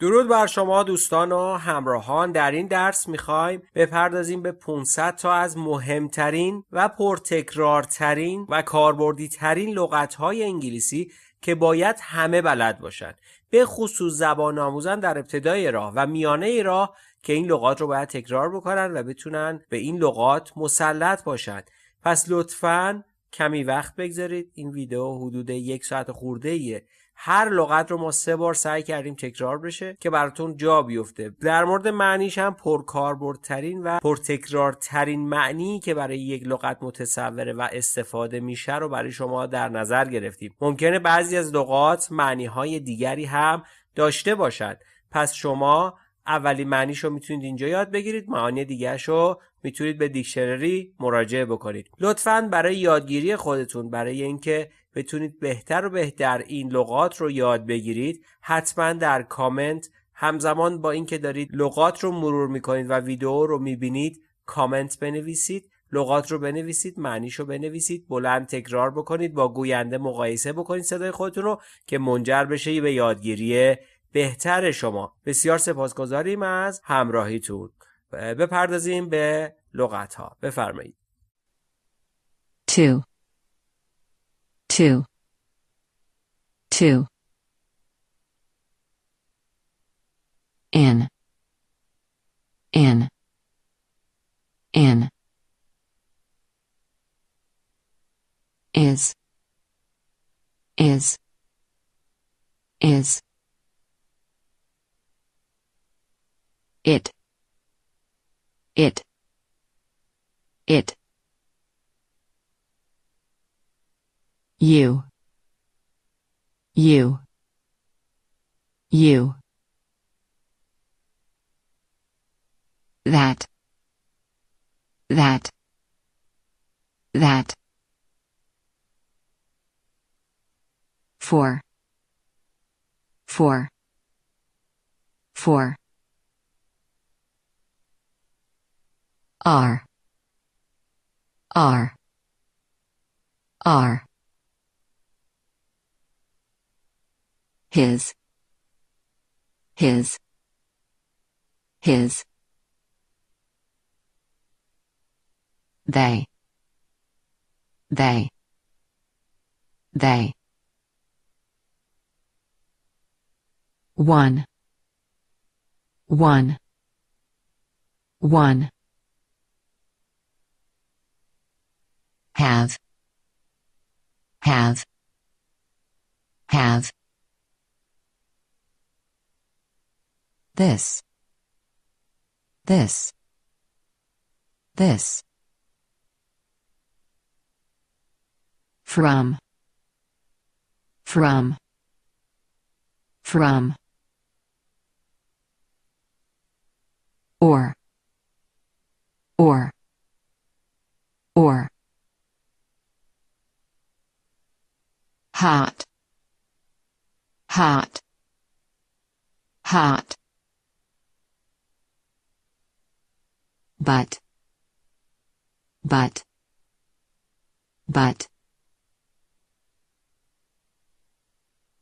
درود بر شما دوستان و همراهان. در این درس می‌خوایم بپردازیم به 500 تا از مهمترین و پرتکرارترین و کاربردی ترین انگلیسی که باید همه بلد باشند به خصوص زبان آموزان در ابتدای راه و میانه راه که این لغات رو باید تکرار بکنن و بتونن به این لغات مسلط باشند پس لطفا کمی وقت بگذارید. این ویدیو حدود یک ساعت خورده ایه. هر لغت رو ما سه بار سعی کردیم تکرار بشه که براتون جا بیفته. در مورد معنیش هم پرکاربردترین و پرتکرارترین معنی که برای یک لغت متصوره و استفاده میشه رو برای شما در نظر گرفتیم. ممکنه بعضی از لغات معنی های دیگری هم داشته باشد پس شما اولین معنیش رو می‌تونید اینجا یاد بگیرید معانی دیگرش رو می‌تونید به دیکشنری مراجعه بکنید. لطفا برای یادگیری خودتون برای اینکه بتونید بهتر و بهتر این لغات رو یاد بگیرید. حتما در کامنت همزمان با اینکه دارید لغات رو مرور می‌کنید و ویدیو رو می‌بینید کامنت بنویسید. لغات رو بنویسید معنیش رو بنویسید بلند تکرار بکنید با گوینده مقایسه بکنید صدای خودتون رو که منجر بشه به یادگیری بهتر شما. بسیار سپاسگزاریم از همراهیتون. بپردازیم به لغت ها بفرمایید. Two, two, two. In, in, in. Is, is, is. It, it, it. You, you, you. That, that, that. For, for, for. R, R, R. His, his, his. They, they, they. One, one, one. Have, have, have. This, this, this. From, from, from. Or, or, or. Hot, hot, hot. But, but, but.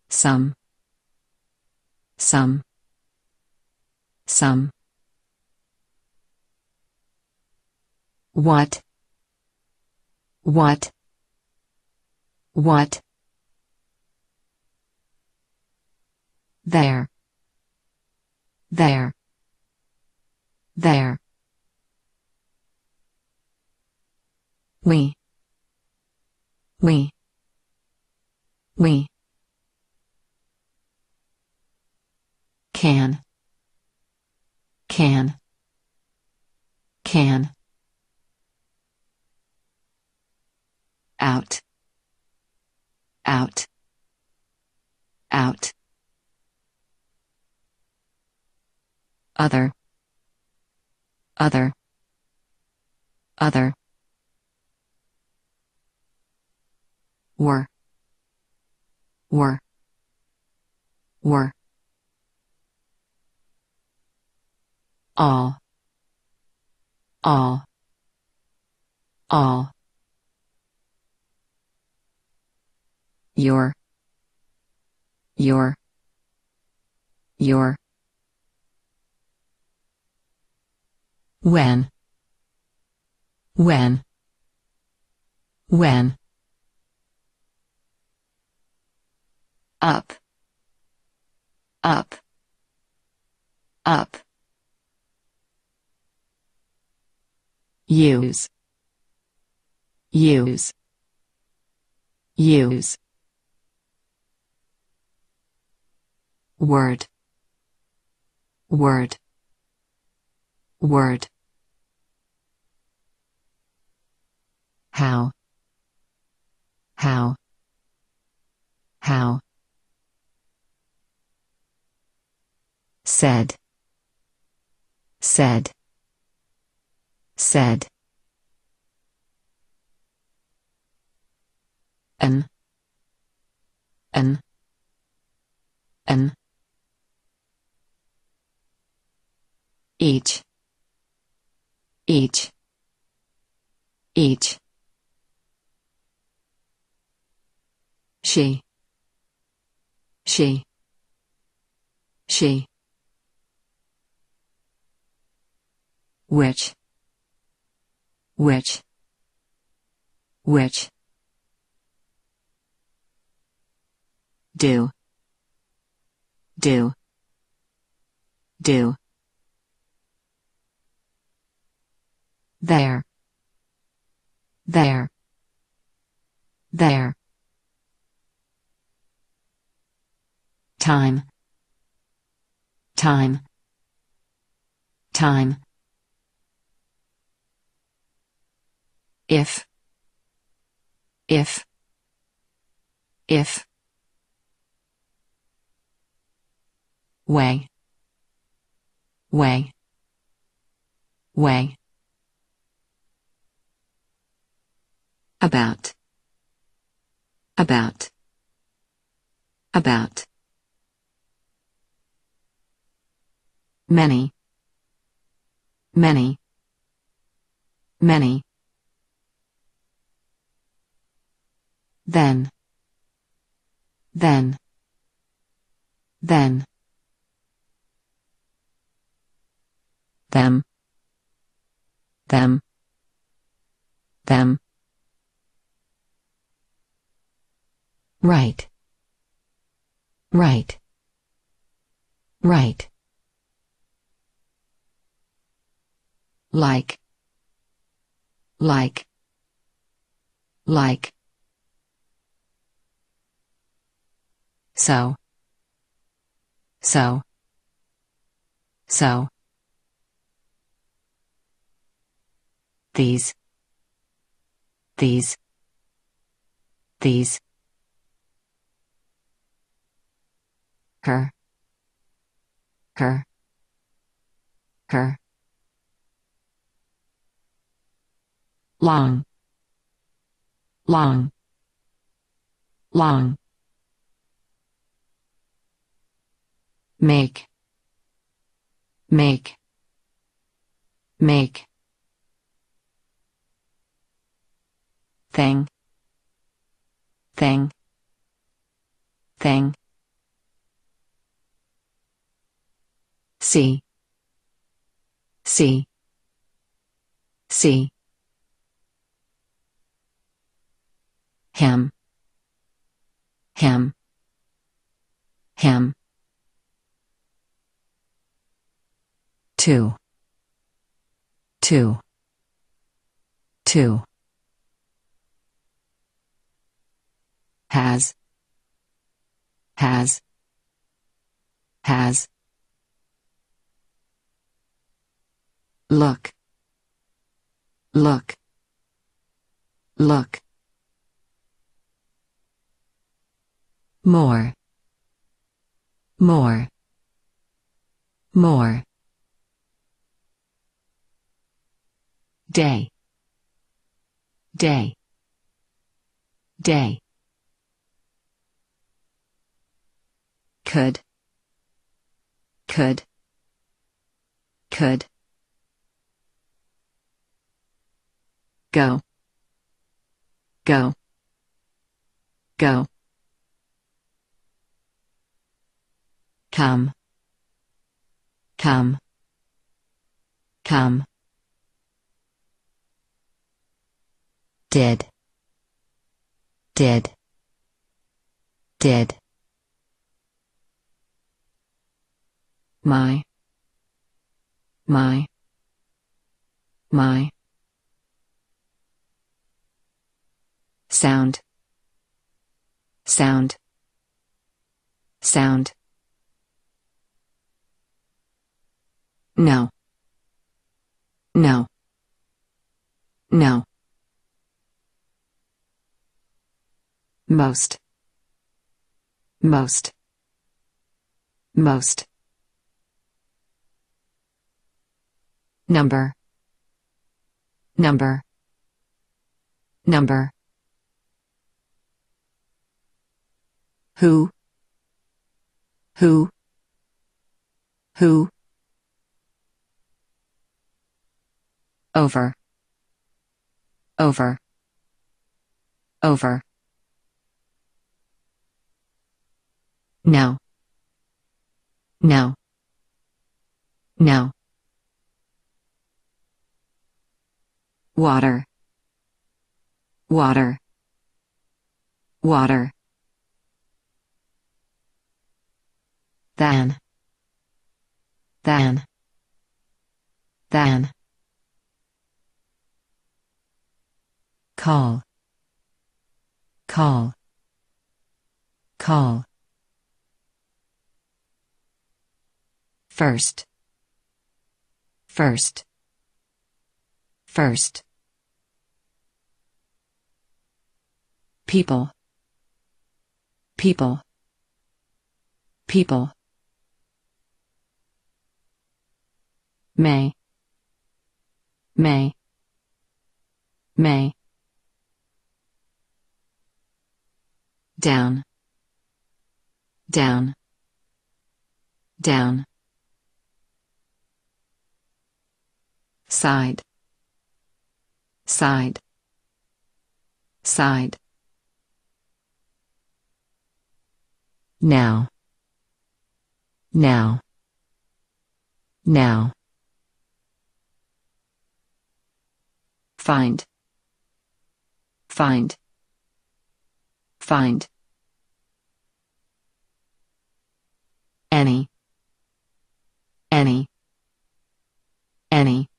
Some, some, some. What, what, what. There. There. There. We. We. We. Can. Can. Can. Out. Out. Out. Other. Other. Other. war. War. War. All. All. All. Your. Your. Your. When. When. When. Up up up. Use. Use. Use. Word. Word. Word. How. How. How said. Said. Said. An an an each. Each. Each. She. She. She which which which do do do. There there there. Time time time if if if way way way. About about about. Many many many then. Then. Then. Them. Them. Them. Right. Right. Right. Like. Like. Like so. So. So. These. These. These. Her. Her. Her. Long. Long. Long make. Make. Make. Thing. Thing. Thing. See. See. See. Him. Him. Him two. Two. Two. Has. Has. Has. Look. Look. Look. More. More. More day. Day. Day. Could. Could. Could. Go. Go. Go. Come. Come. Come did. Did. Did. My. My. My. Sound. Sound. Sound. No. No. No most. Most. Most. Number. Number. Number. Who? Who? Who? Over. Over. Over no. No. No. Water. Water. Water. Than. Than. Than. Call. Call. Call first. First. First. People. People. People. May. May. May. Down. Down. Down side. Side. Side. Now. Now. Now. Find. Find. Find. Any. Any. Any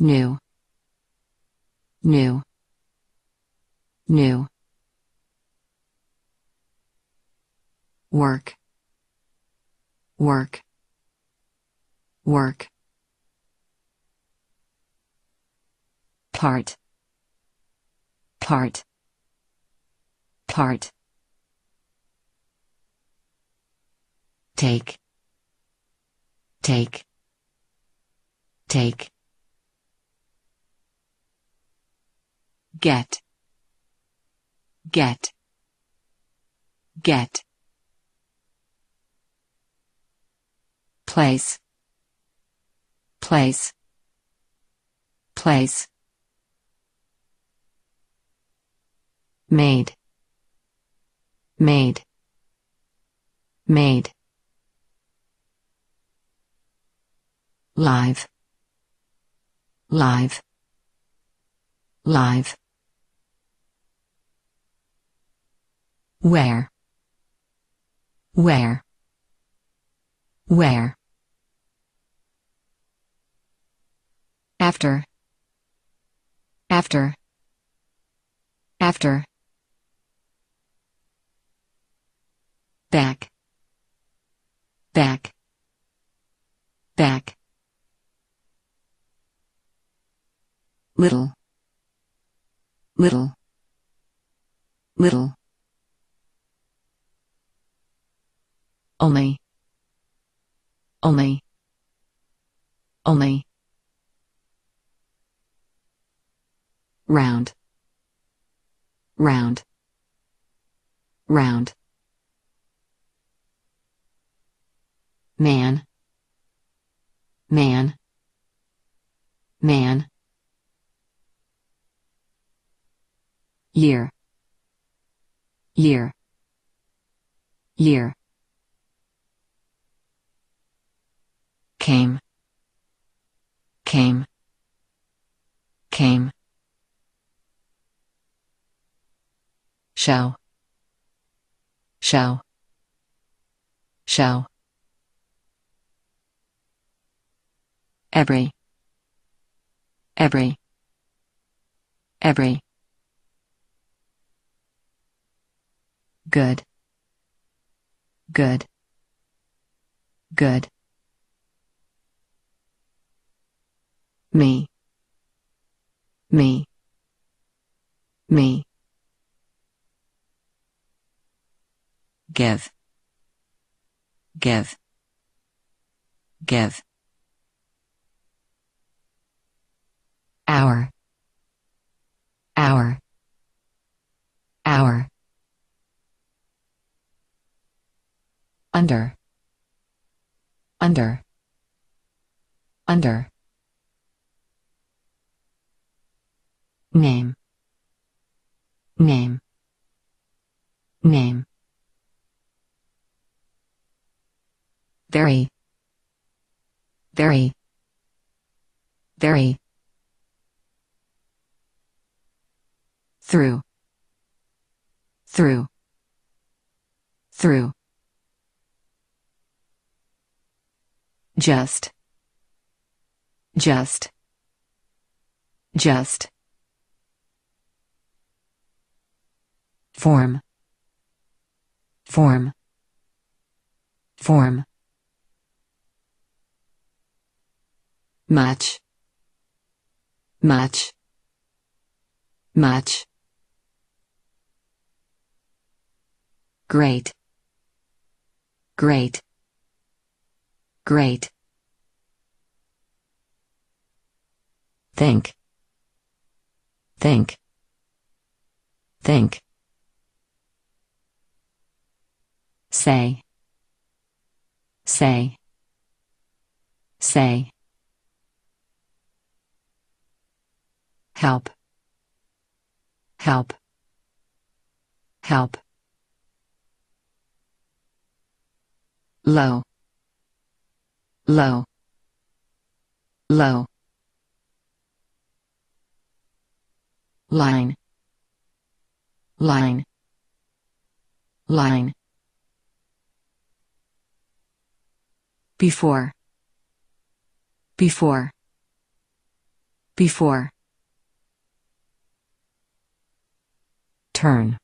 new. New. New. Work. Work. Work. Part. Part. Part. Take. Take. Take get. Get. Get. Place. Place. Place. Made. Made. Made. Live. Live. Live where? Where? Where? After. After. After. Back. Back. Back. Little. Little. Little only. Only. Only. Round. Round. Round. Man. Man. Man. Year. Year. Year came. Came. Came. Show show show every. Every. Every. Good. Good. Good me me me. Give give give. Hour hour hour. Under under under name name name very. Very. Very. Through. Through. Through. Just. Just. Just form. Form. Form. Much much much great. Great. Great. Think. Think. Think say. Say. Say. Help. Help. Help. Low. Low. Low. Line. Line. Line before. Before. Before. Turn.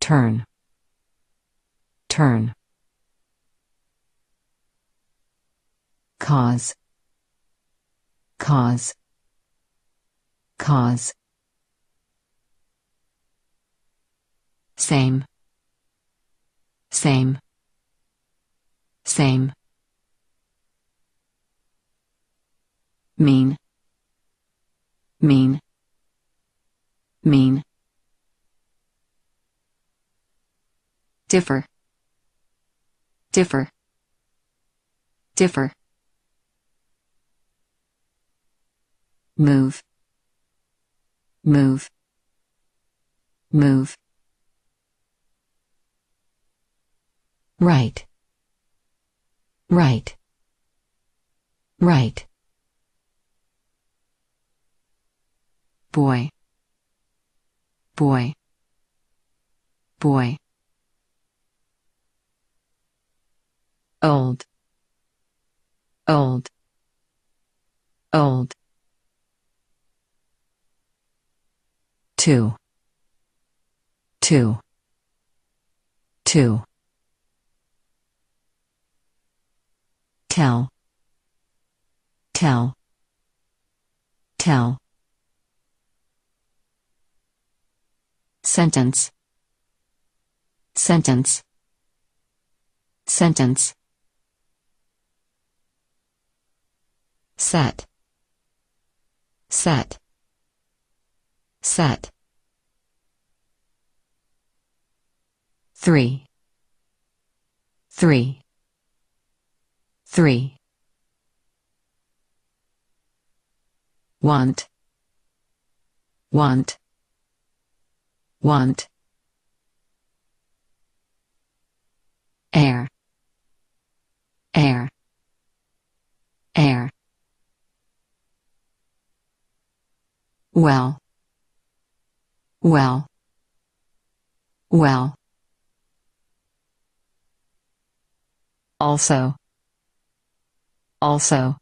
Turn. Turn. Cause. Cause. Cause. Same. Same same. Mean. Mean. Mean. Differ. Differ. Differ. Move. Move. Move. Right right. Right. Boy. Boy. Boy. Old. Old. Old. Two. Two. Two tell. Tell. Tell. Sentence. Sentence. Sentence. Set. Set. Set. Three. Three three want want want air air air Well. Well. Well. Also. Also.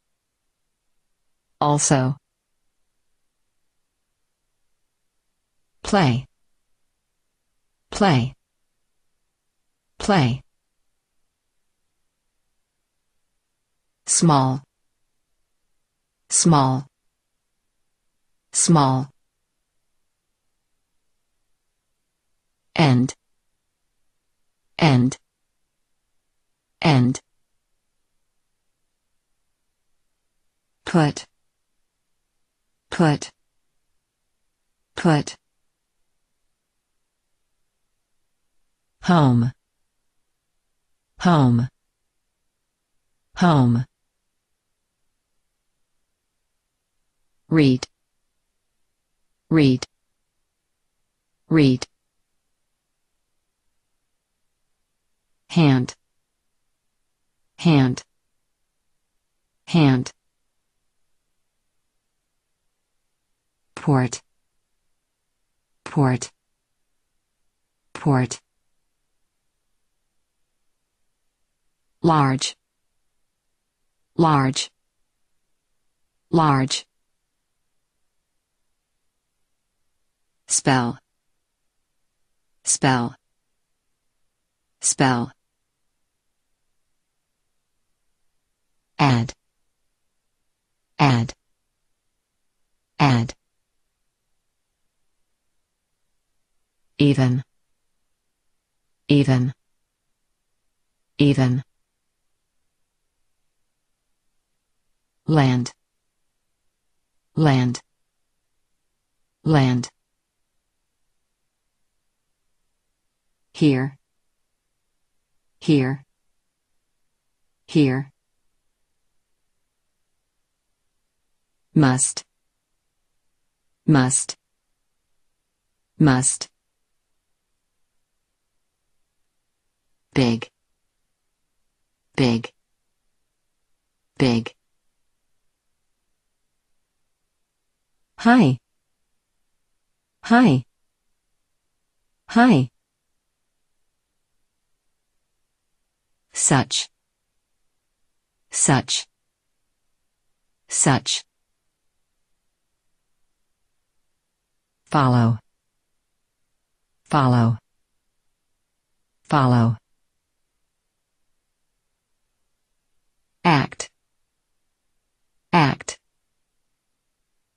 Also. Play. Play. Play. Small. Small. Small. End. End. End. Put. Put. Put. Home. Home. Home. Read. Read. Read. Hand. Hand. Hand. Port. Port. Port. Large. Large. Large. Spell. Spell. Spell. Add. Add. Add. Even. Even. Even. Land. Land. Land. Here. Here. Here. Must. Must. Must. Big. Big. Big. Hi. Hi. Hi. Such. Such. Such. Follow. Follow. Follow. Act. Act.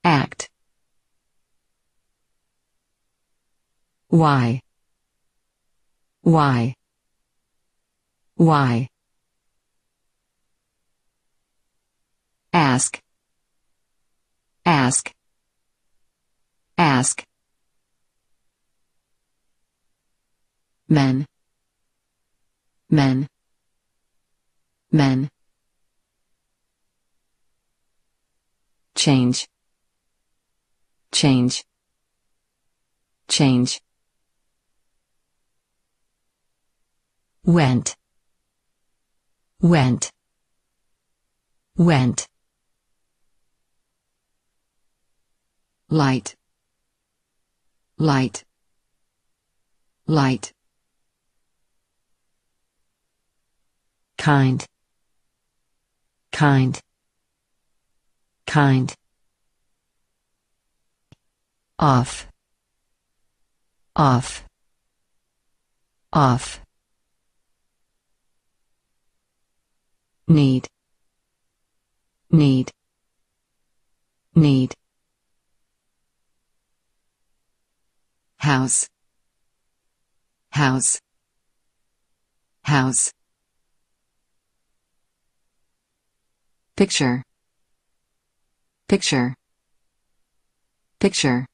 Act. Why? Why? Why? Ask. Ask. Ask. Men. Men. Men. Change. Change. Change. Went. Went. Went. Light. Light. Light. Kind. Kind. Kind. Off. Off. Off. Need. Need. Need. House. House. House. Picture. Picture. Picture.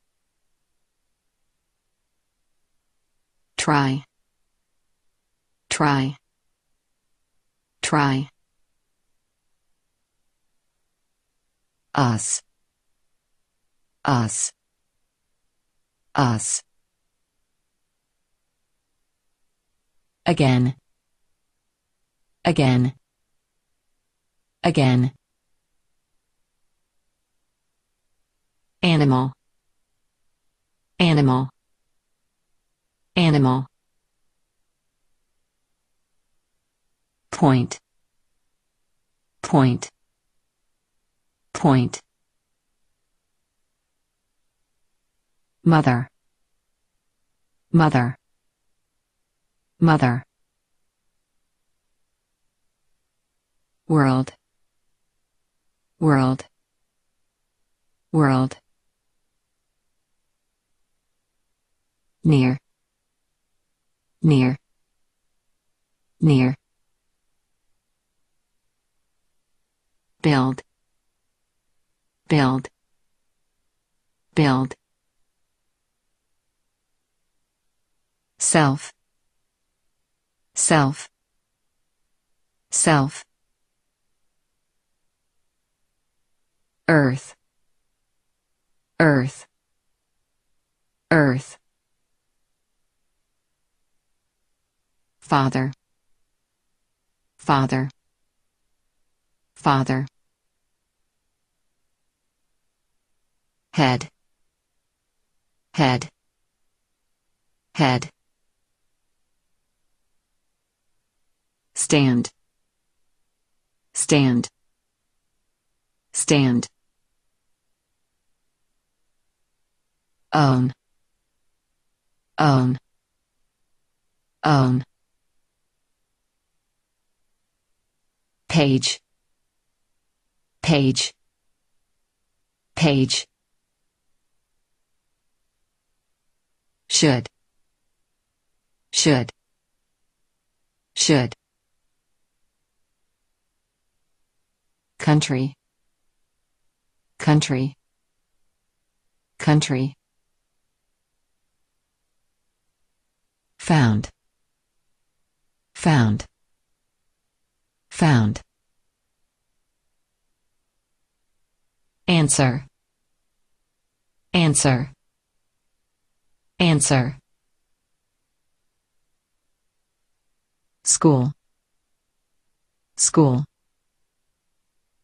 Try. Try. Try. Us. Us. Us. Again. Again. Again. Animal. animal. Animal. Point. Point. Point. Mother. Mother. Mother. World. World. World near near near. Build build build. Self self self. Earth earth earth father. Father. Father. Head. Head. Head. Stand. Stand. Stand. Own. Own. Own page. Page. Page. Should. Should. Should. Country. Country. Country. Found. Found found. Answer. Answer. Answer. School. School.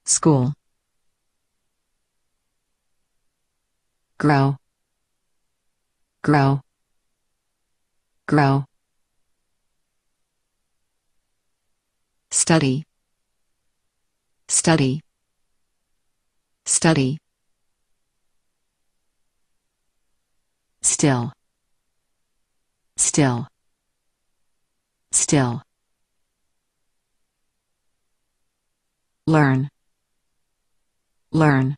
School. Grow. Grow. Grow study. Study. Study. Still. Still. Still. Learn. Learn.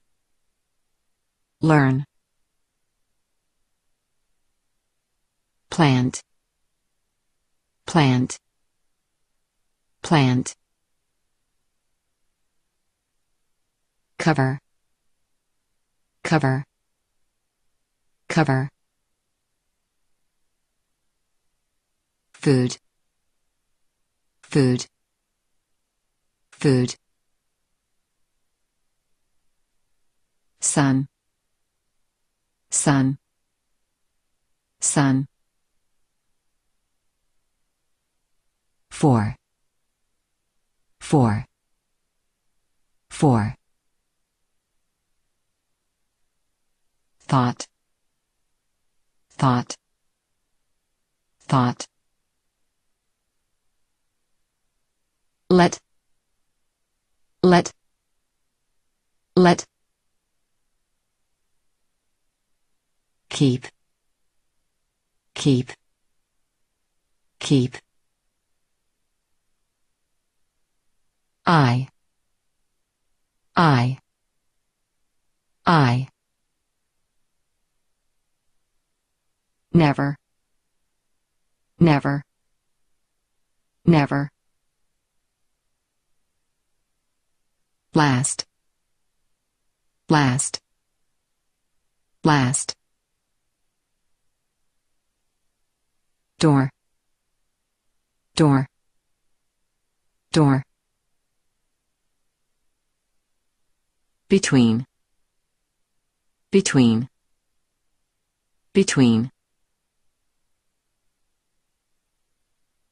Learn. Plant. Plant plant. Cover. Cover. Cover. Food. Food. Food. Sun. Sun. Sun. Four four. Four. Thought. Thought. Thought. Let. Let. Let. Keep. Keep. Keep I. I. I. Never. Never. Never. Last. Last. Last. Door. Door. Door between. Between. Between.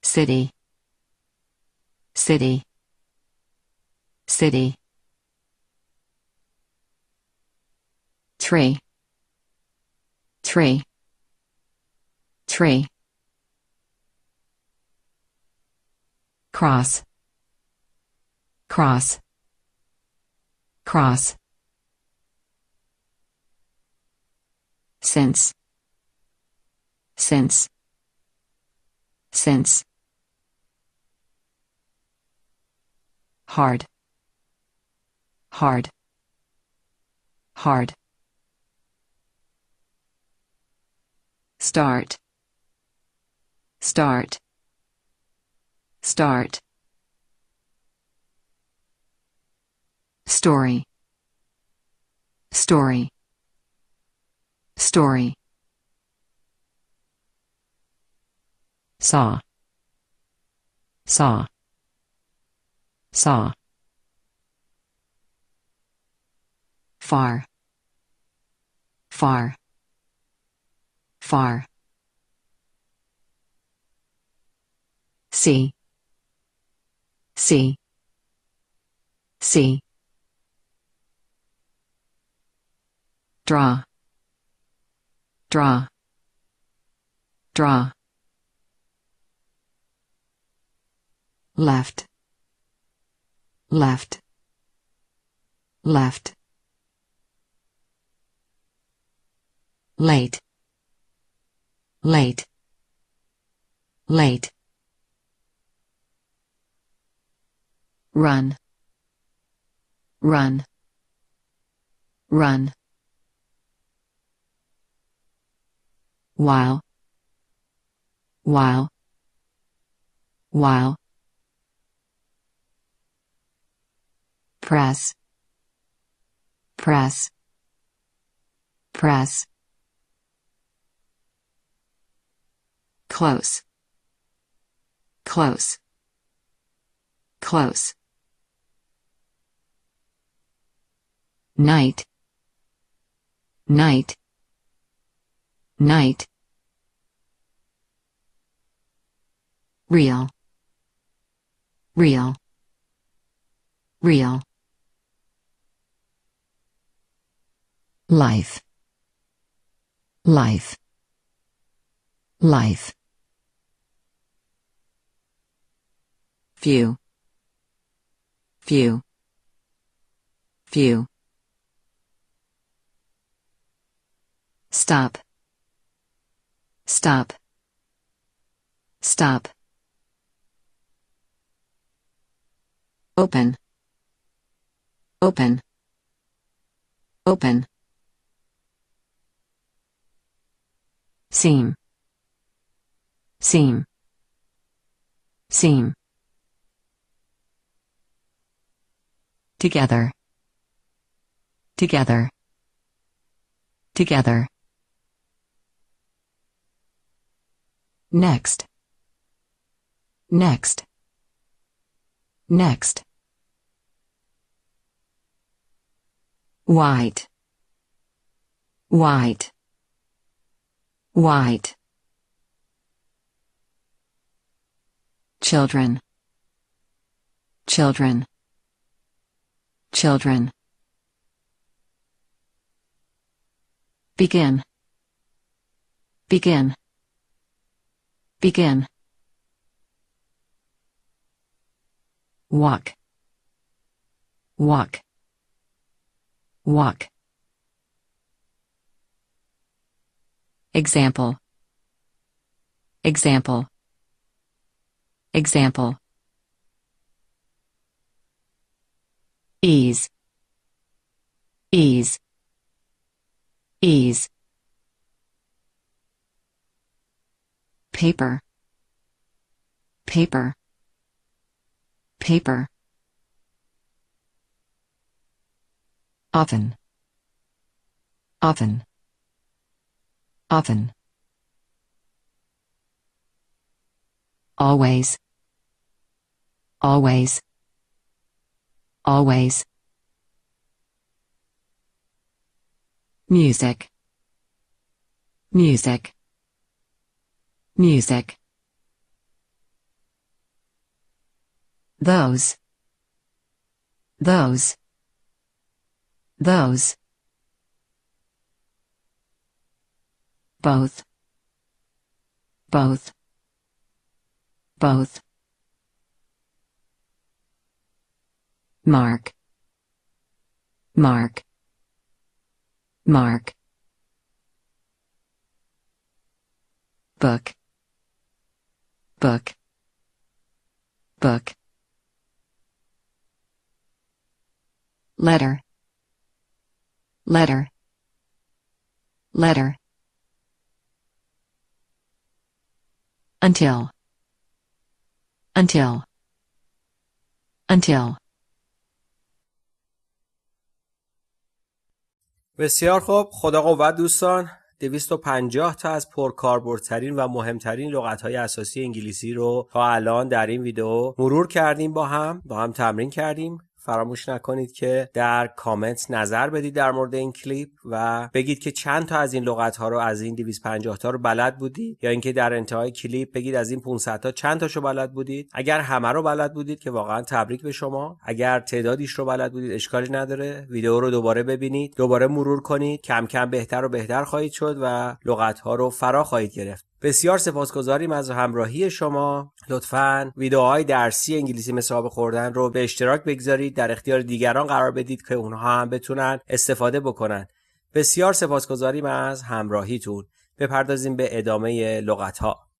City. City. City. Tree. Tree. Tree. Cross. Cross cross. Since since since hard. Hard. Hard. Start. Start. Start story. Story. Story. Saw. Saw. Saw. Far. Far. Far. See. See. See draw. Draw. Draw. Left. Left. Left. Late. Late. Late. Run. Run. Run while while while. Press press press. Close close close. Night night night real. Real. Real. Life. Life. Life. Few. Few. Few. Stop. Stop. Stop open. Open. Open. Seam. Seam. Seam. Together. Together. Together. Next. Next next. White. White. White. Children. Children. Children. Begin. Begin. Begin walk walk walk Example. Example. Example. Ease. Ease. Ease. Paper. Paper. Paper. Often. Often. Often. Always. Always. Always. Music. Music. Music. Those. Those. Those. both both, both. Mark, mark, mark. Book, book, book. Letter, letter, letter. Until. Until. Until. بسیار خوب خدا قوت دوستان 250 تا از پرکاربردترین و مهمترین لغت‌های اساسی انگلیسی رو تا الان در این ویدیو مرور کردیم با هم با هم تمرین کردیم فراموش نکنید که در کامنت نظر بدید در مورد این کلیپ و بگید که چند تا از این لغت ها رو از این 250 تا رو بلد بودید یا اینکه در انتهای کلیپ بگید از این 500 تا چند تاشو بلد بودید. اگر همه رو بلد بودید که واقعا تبریک به شما. اگر تعدادیش رو بلد بودید اشکالی نداره. ویدیو رو دوباره ببینید دوباره مرور کنید. کم کم بهتر و بهتر خواهید شد و لغت ها رو فرا خواهید گرفت. بسیار سپاسگزاریم از همراهی شما. لطفا ویدیوهای درسی انگلیسی مثل خوردن رو به اشتراک بگذارید. در اختیار دیگران قرار بدید که اونها هم بتونن استفاده بکنن. بسیار سپاسگزاریم از همراهیتون. بپردازیم به ادامه لغت ها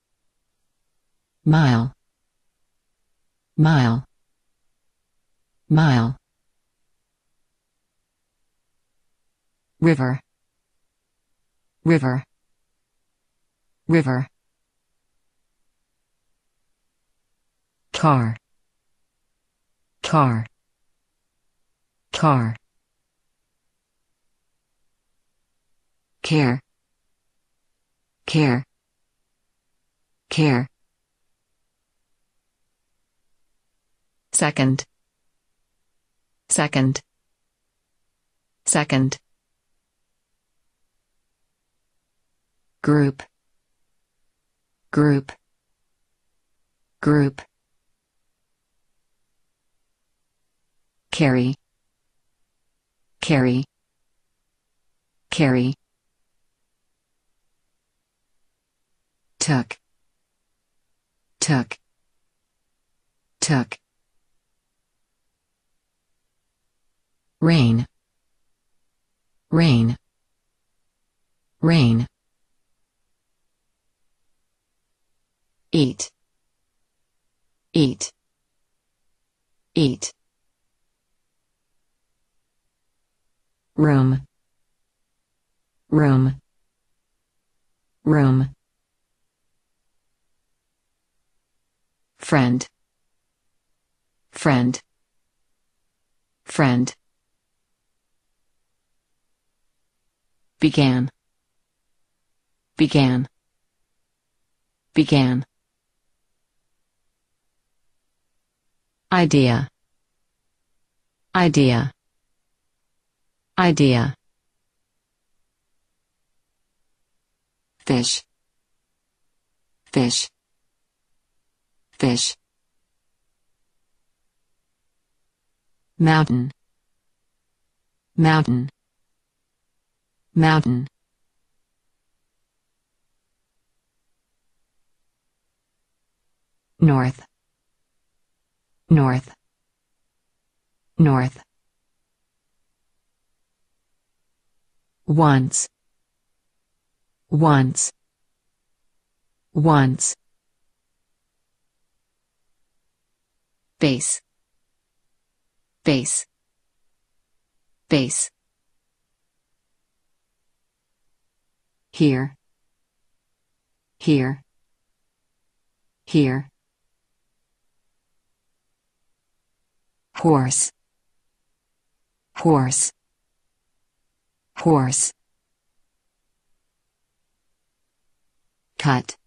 mile mile mile river. River. River. Car car car care. Care. Care. Second. Second. Second. Group group. Group. Carry. Carry. Carry. Took took took rain. Rain. Rain eat eat eat. Room room room. Friend friend friend. Began began began idea. Idea. Idea. Fish. Fish. Fish. Mountain. Mountain. Mountain. North north. North. Once. Once. Once. Base base base here. Here. Here horse. Horse. Horse. Cut.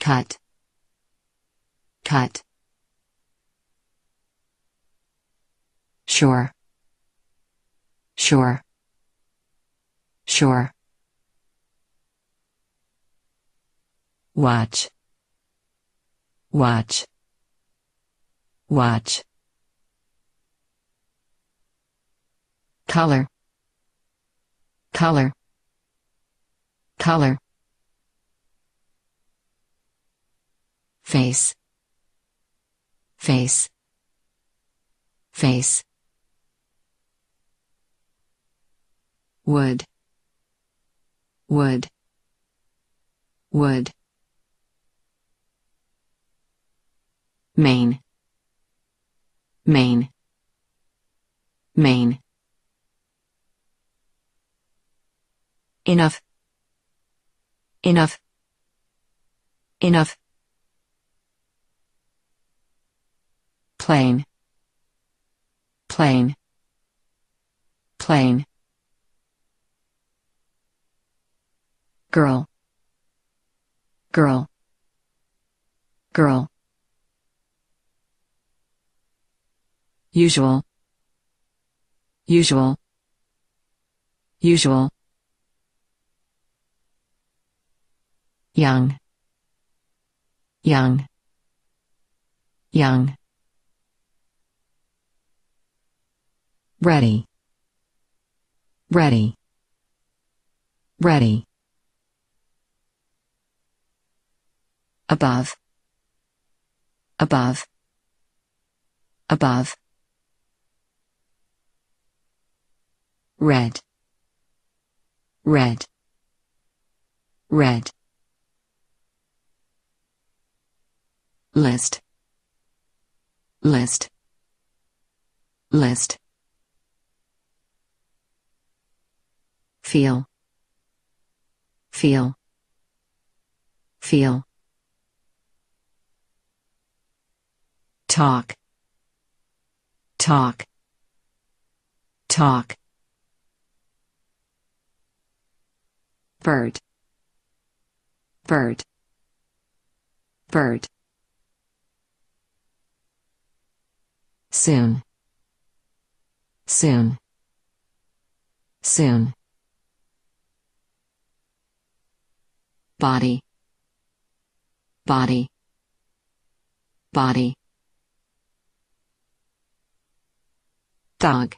Cut. Cut. Sure sure sure watch. Watch. Watch color. Color. Color. Face. Face. Face. Wood. Wood. Wood. Main. Main. Main enough. Enough. Enough. Plain. Plain. Plain. Girl. Girl. Girl. Usual. Usual. Usual young. Young. Young. Ready. Ready. Ready. Above. Above. Above. Red. Red. Red list. List. List. Feel. Feel. Feel. Talk. Talk. Talk. Bird. Bird. Bird soon. Soon. Soon. Body. Body. Body. Dog.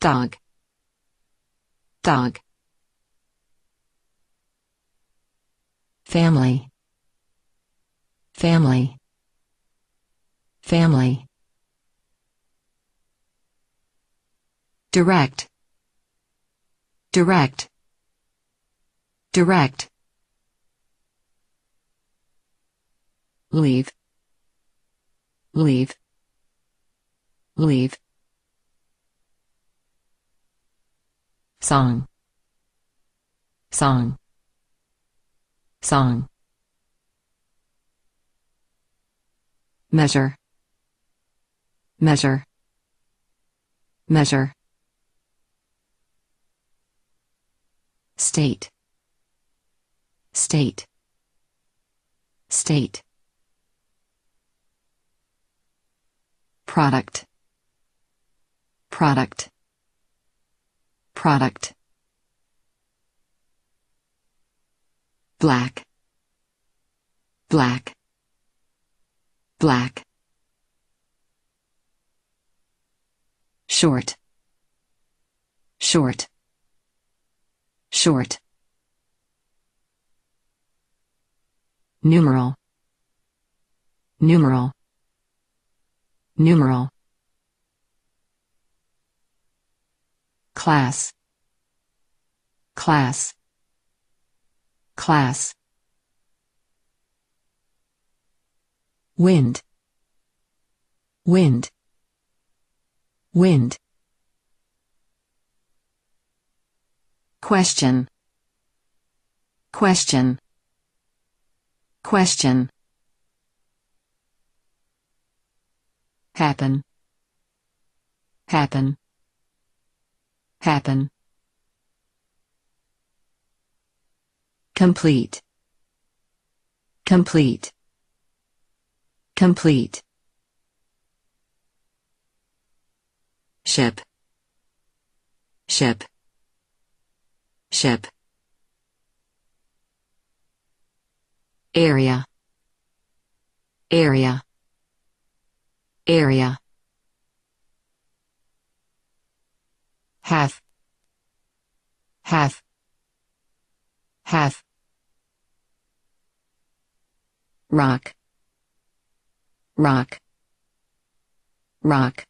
Dog. Dog. Family. Family family. Direct. Direct. Direct. Leave. Leave. Leave. Song. Song. Song. Measure measure. Measure. State. State. State. Product. Product. Product. Black. Black. Black short. Short. Short. Numeral. Numeral. Numeral. Class. Class. Class. Wind. Wind wind. Question. Question. Question. Happen. Happen. Happen. Complete. Complete. Complete ship ship ship area. Area. Area. Half. Half. Half. Rock. Rock. Rock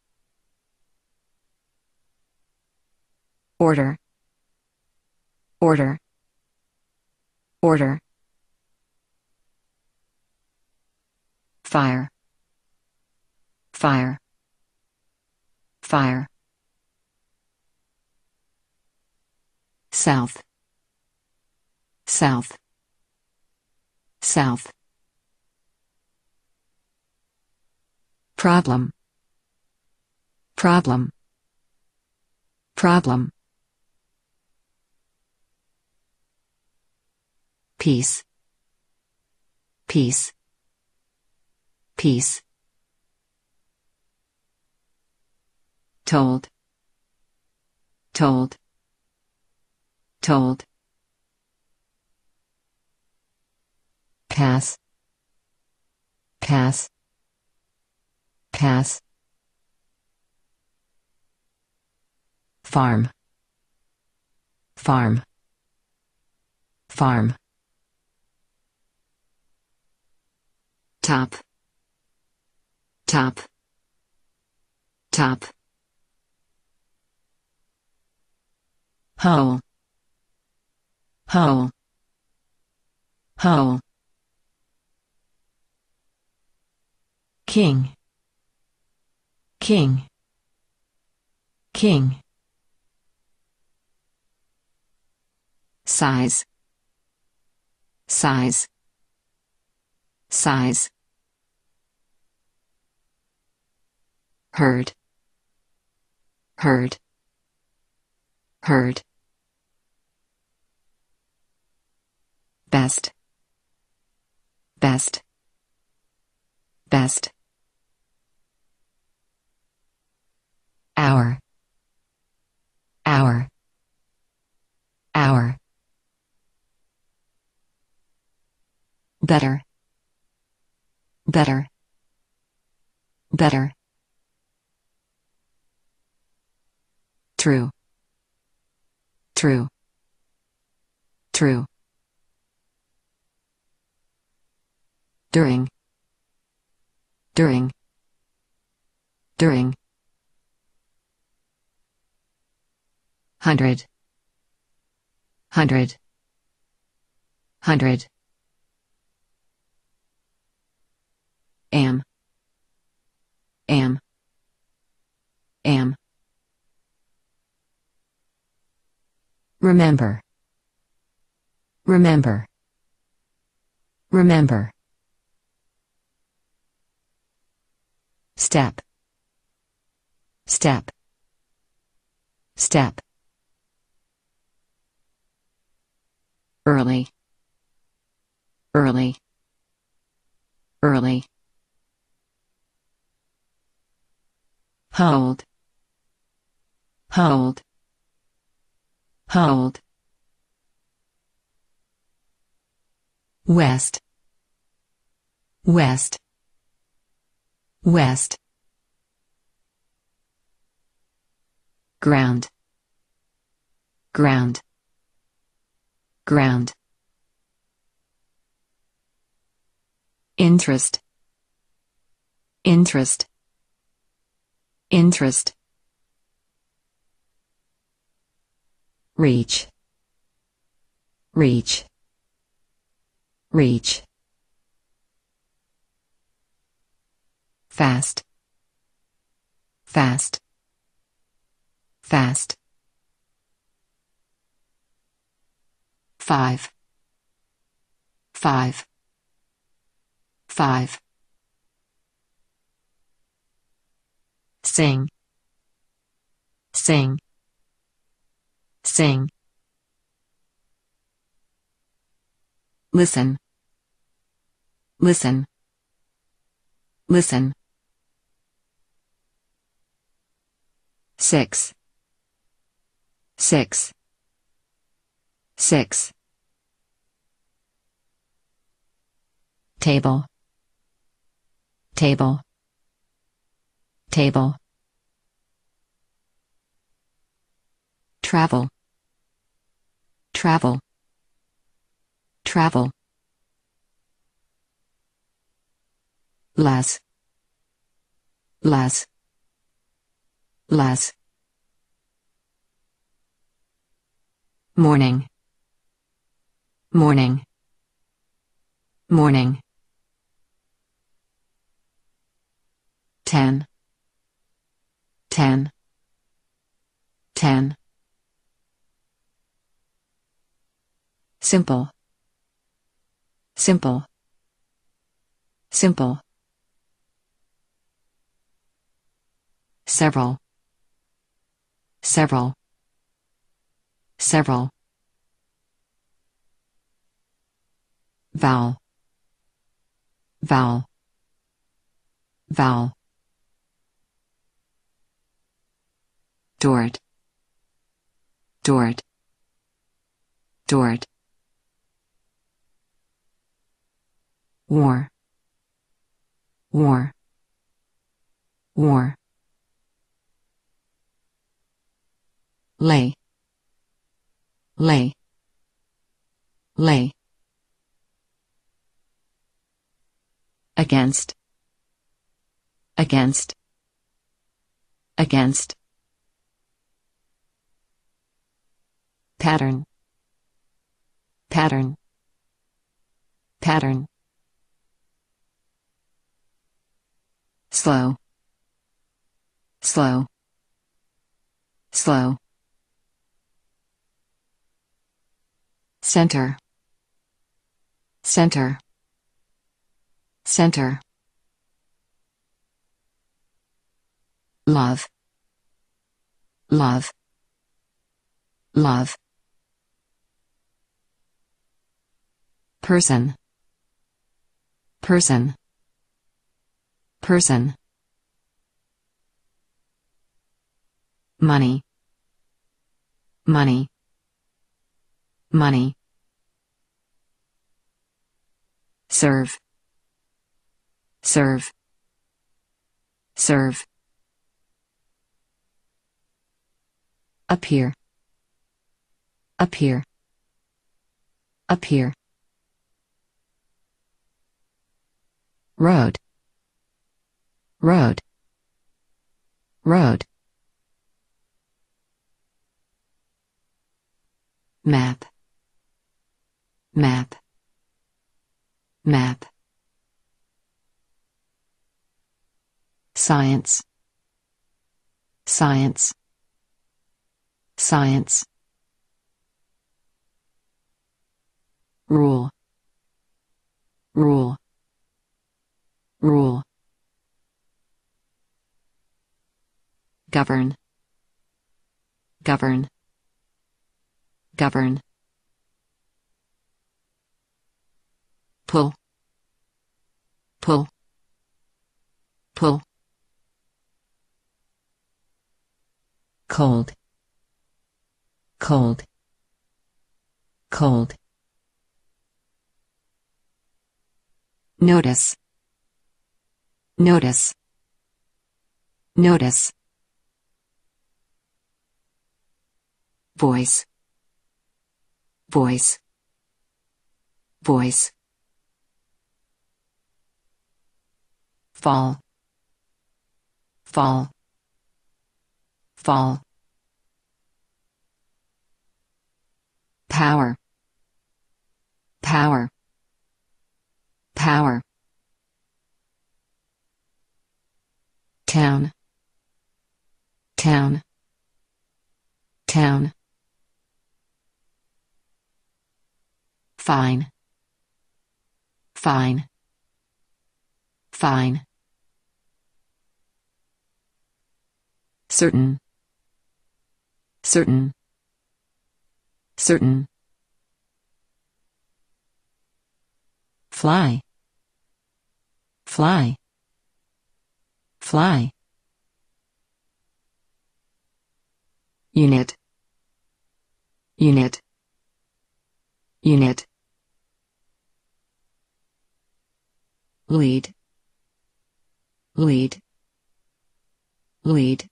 order. Order. Order. Fire. Fire. Fire. South. South. South. Problem. Problem. Problem peace. Peace. Peace. Told. Told. Told. Pass. Pass. Pass. Farm. Farm. Farm top top top hole. Hole. Hole. King. King. King. Size. Size. Size herd heard heard. Best best best. Hour hour hour. Better better better true. True. True. During. During. During. Hundred. Hundred. Hundred. Am. Am. Am remember. Remember. Remember. Step. Step. Step. Early. Early. Early. Hold. Hold hold. West. West. West. Ground. Ground. Ground. Interest. Interest. Interest reach. Reach. Reach. Fast. Fast. Fast. Five. Five. Five. Sing. Sing sing. Listen. Listen. Listen. 6. 6. 6. table. Table. Table. Travel travel. Travel. Less less less morning. Morning. Morning. Ten. Ten. Ten simple. Simple. Simple. Several. Several. Several. Vowel. Vowel. Vowel. Dort. Dort. Dort War. War. War. Lay. Lay. Lay. Against. Against. Against. Pattern. Pattern. Pattern slow. Slow. Slow. Center. Center. Center. Love. Love. Love. Person. Person person. Money. Money. Money. Serve. Serve. Serve. Appear. Appear. Appear. Road road. Road. Map. Map. Map. Science. Science. Science. Rule. Rule. Rule govern. Govern. Govern. Pull. Pull. Pull. Cold. Cold. Cold. Notice. Notice. Notice voice. Voice. Voice. Fall. Fall. Fall. Power. Power. Power. Town. Town. Town fine. Fine. Fine. Certain. Certain. Certain. Fly. Fly. Fly. Unit. Unit. Unit lead lead lead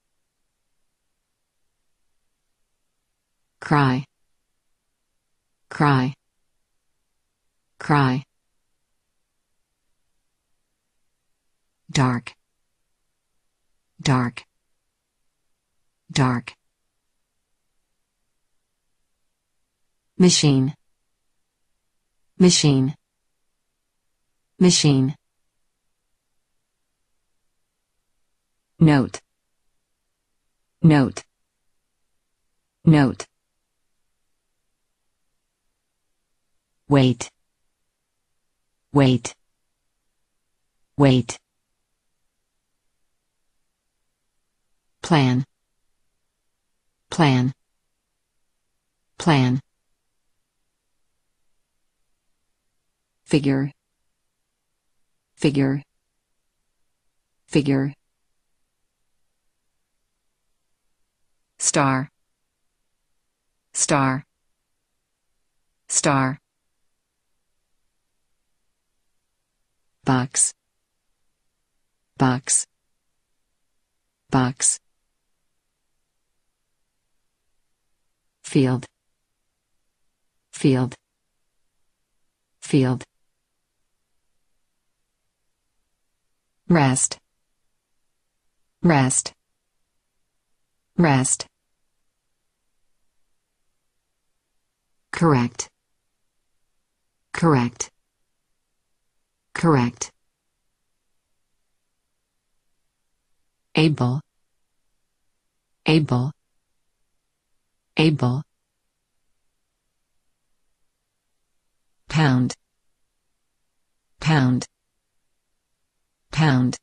cry. Cry. Cry. Dark. Dark. Dark. Machine. Machine. Machine note. Note. Note. Wait. Wait. Wait. Plan. Plan. Plan. Figure. Figure. Figure star. Star. Star. Box. Box. Box. Field. Field. Field. Rest. Rest. Rest correct. Correct. Correct. Able. Able. Able. Pound. Pound. Pound.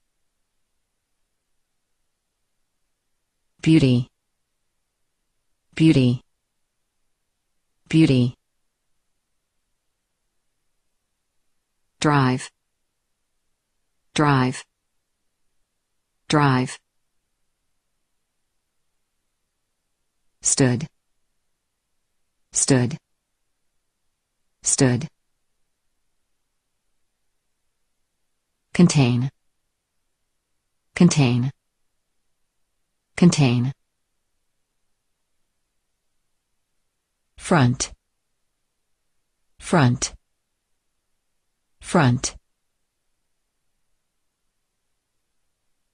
Beauty. Beauty beauty. Drive. Drive. Drive. Stood. Stood. Stood. Contain. Contain. Contain front. Front. Front.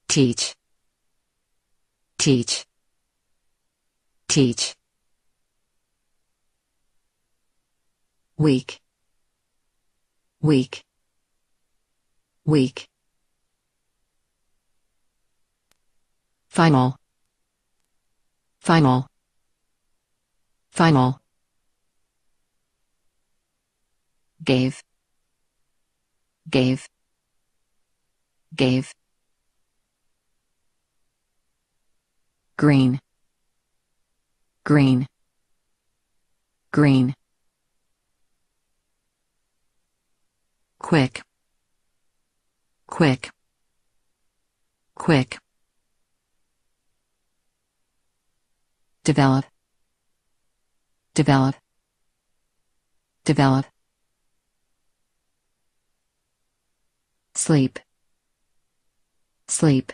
Teach. Teach. Teach. Weak. Weak. Weak. Final. Final. Final gave gave gave. Green green green. Quick quick quick. Develop develop develop sleep. Sleep.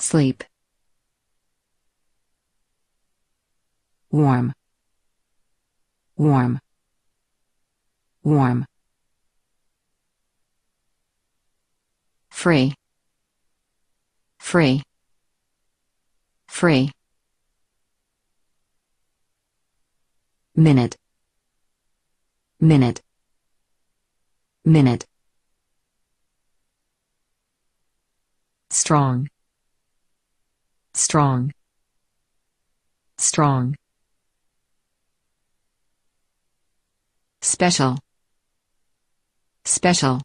Sleep. Warm. Warm. Warm. Free. Free. Free. Minute. Minute. Minute strong. Strong. Strong. Special. Special.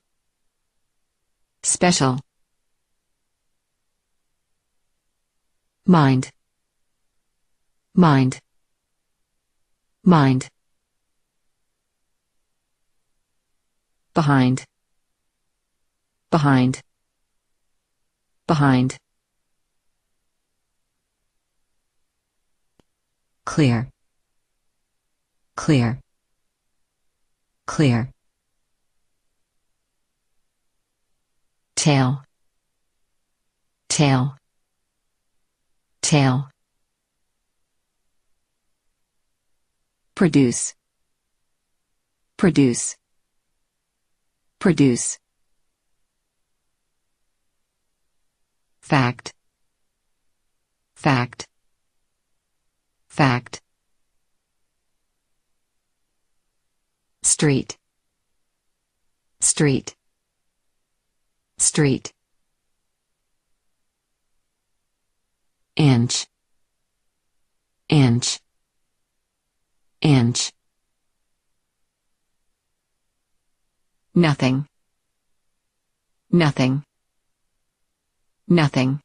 Special. Mind. Mind. Mind. Behind. Behind behind. Clear. Clear. Clear. Tail. Tail. Tail. Produce. Produce. Produce fact. Fact. Fact. Street. Street. Street. Inch. Inch. Inch. Nothing. Nothing nothing.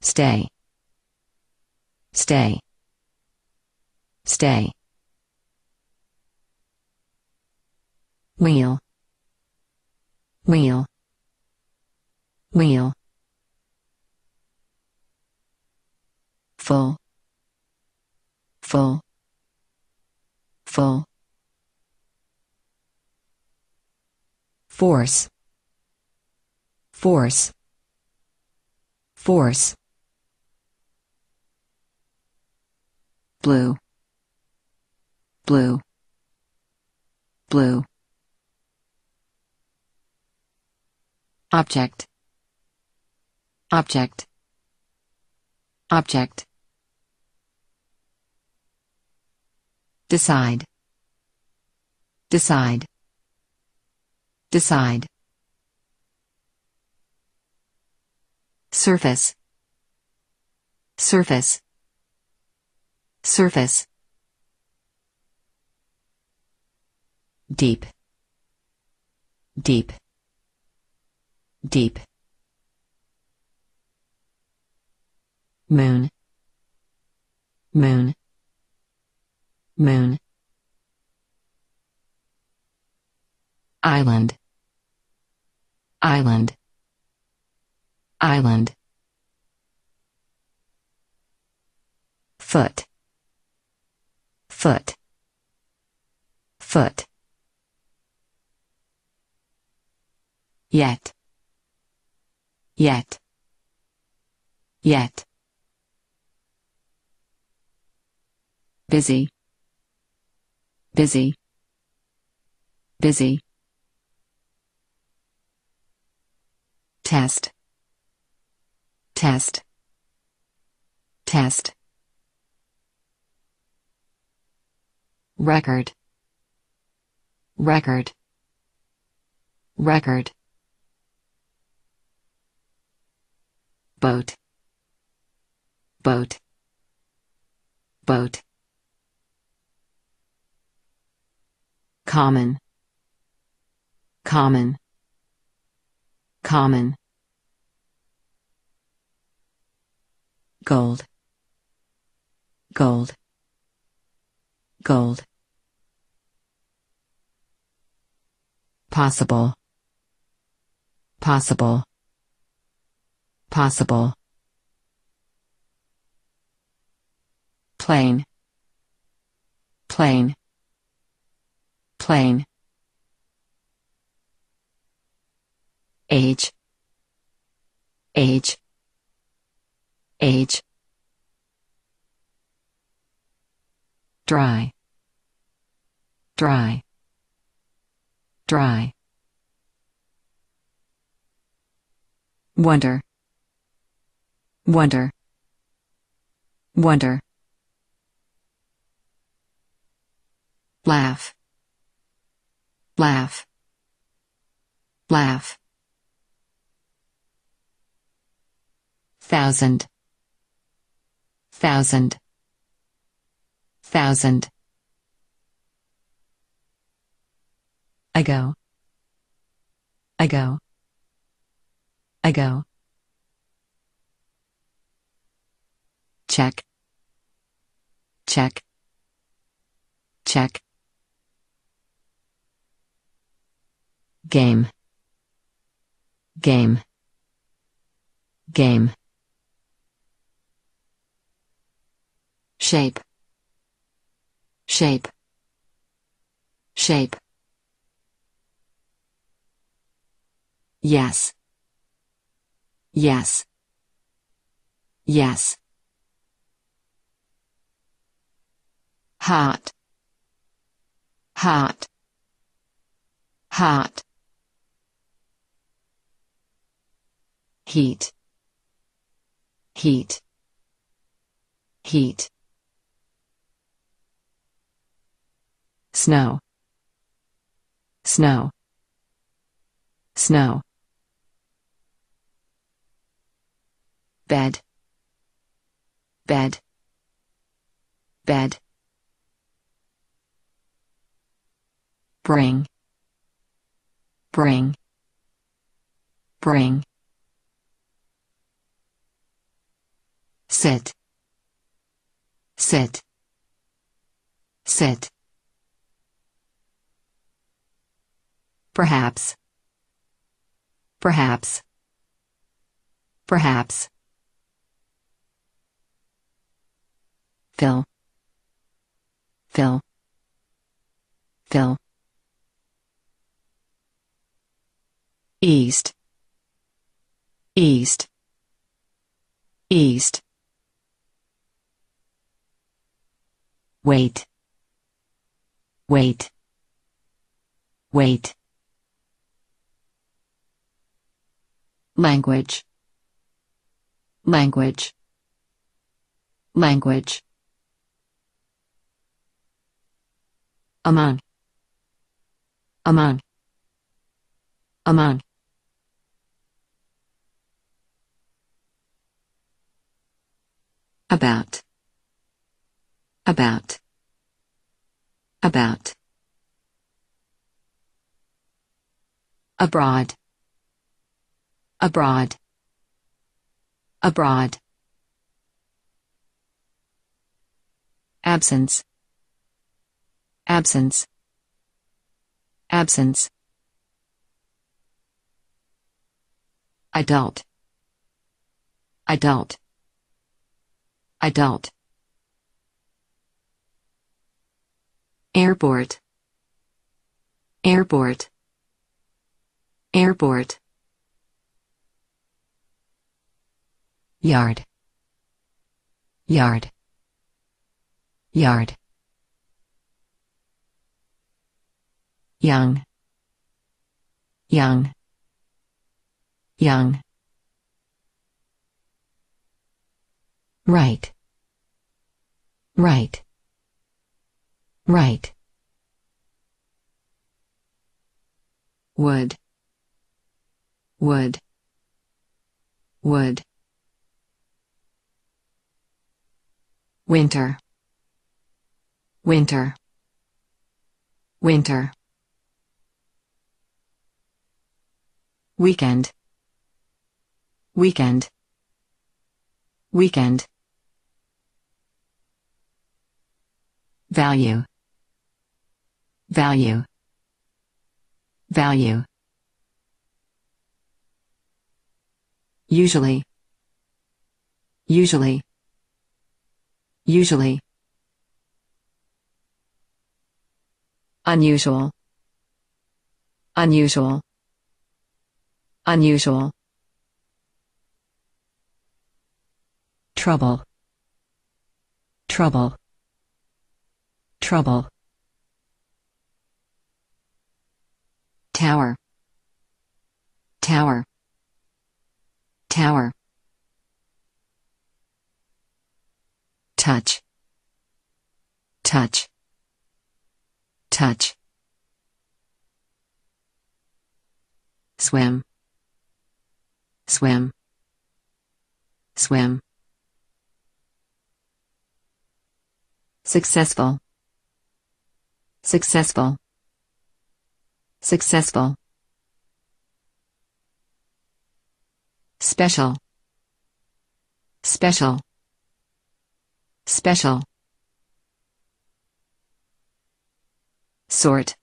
Stay. Stay. Stay. Wheel. Wheel. Wheel. Full. Full. Full. Force force. Force. Blue. Blue. Blue. Object. Object. Object. Decide. Decide. Decide surface. Surface. Surface. Deep. Deep. Deep. Moon. Moon. Moon. Island. Island island. Foot. Foot. Foot. Yet. Yet. Yet. Busy. Busy. Busy. Test test. Test. Record. Record. Record. Boat. Boat. Boat. Common. Common. Common gold. Gold. Gold. Possible. Possible. Possible. Plain. Plain. Plain. Age. Age age. Dry. Dry. Dry. Wonder. Wonder. Wonder. Laugh. Laugh. Laugh. Thousand thousand. Thousand. Ago. Ago. Ago. Check. Check. Check. Game. Game. Game shape. Shape. Shape. Yes. Yes. Yes. Heart. Heart. Heart. Heat. Heat. Heat snow. Snow. Snow. Bed. Bed. Bed. Bring. Bring. Bring. Sit. Sit. Sit perhaps. Perhaps. Perhaps. Fill. Fill. Fill. east. East. East. Wait. Wait. Wait language. Language. Language. Among. Among. Among. About. About. About. Abroad abroad. Abroad. Absence. Absence. Absence. Adult. Adult. Adult. Airport. Airport. Airport yard. Yard. Yard. Young. Young. Young. Right. Right. Right. Wood. Wood. Wood winter. Winter. Winter. Weekend. Weekend. Weekend. Value. Value. Value. Usually. Usually usually. Unusual. Unusual. Unusual. Trouble. Trouble. Trouble. Tower. Tower. Tower touch. Touch. Touch. Swim. Swim. Swim. Successful. Successful. Successful. Special. Special special. Sort.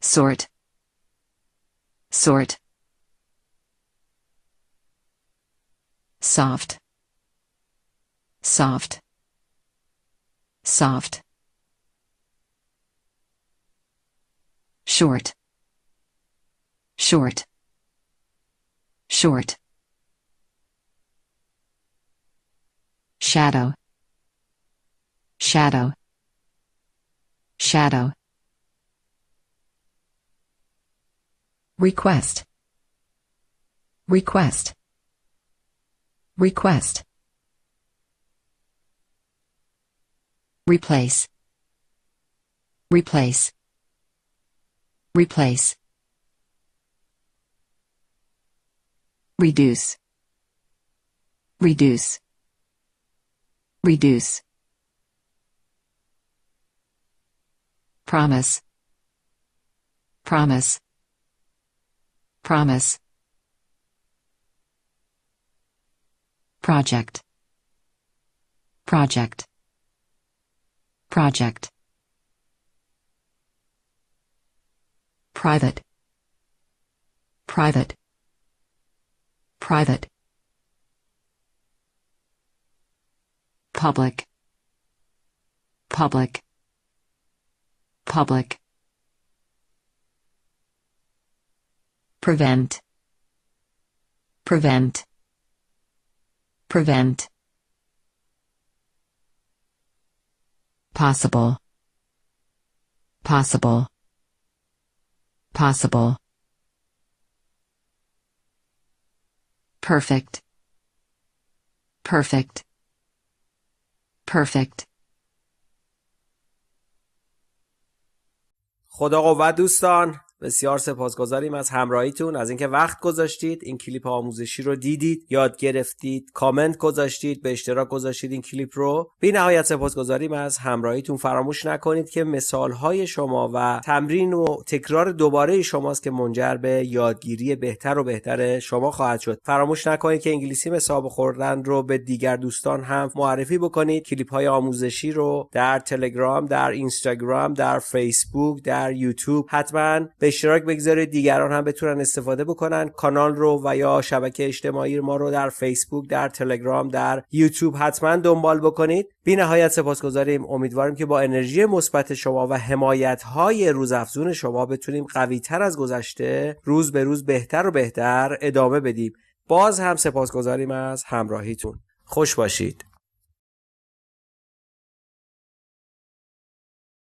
Sort. Sort. Soft. Soft. Soft. Short. Short. Short shadow. Shadow. Shadow. Request. Request, request, replace, replace, replace, reduce, reduce, reduce, promise, promise, promise, project, project, project, private, private, private, public, public, public, prevent, prevent, prevent, possible, possible, possible, perfect, perfect, perfect. خدا قوت دوستان بسیار سپاسگزاریم از همراهیتون از اینکه وقت گذاشتید این کلیپ آموزشی رو دیدید یاد گرفتید کامنت گذاشتید به اشتراک گذاشتید این کلیپ رو. بی نهایت سپاسگزاریم از همراهیتون. فراموش نکنید که مثال های شما و تمرین و تکرار دوباره شماست که منجر به یادگیری بهتر و بهتر شما خواهد شد. فراموش نکنید که انگلیسی مسابقه خوردن رو به دیگر دوستان هم معرفی بکنید. کلیپ های آموزشی رو در تلگرام در اینستاگرام در فیسبوک در یوتیوب حتما به اشتراک بگذارید دیگران هم بتونن استفاده بکنن. کانال رو و یا شبکه اجتماعی ما رو در فیسبوک در تلگرام در یوتیوب حتما دنبال بکنید. بی نهایت سپاسگزاریم. امیدواریم که با انرژی مثبت شما و حمایت های روزافزون شما بتونیم قوی تر از گذشته روز به روز بهتر و بهتر ادامه بدیم. باز هم سپاسگزاریم از همراهیتون. خوش باشید.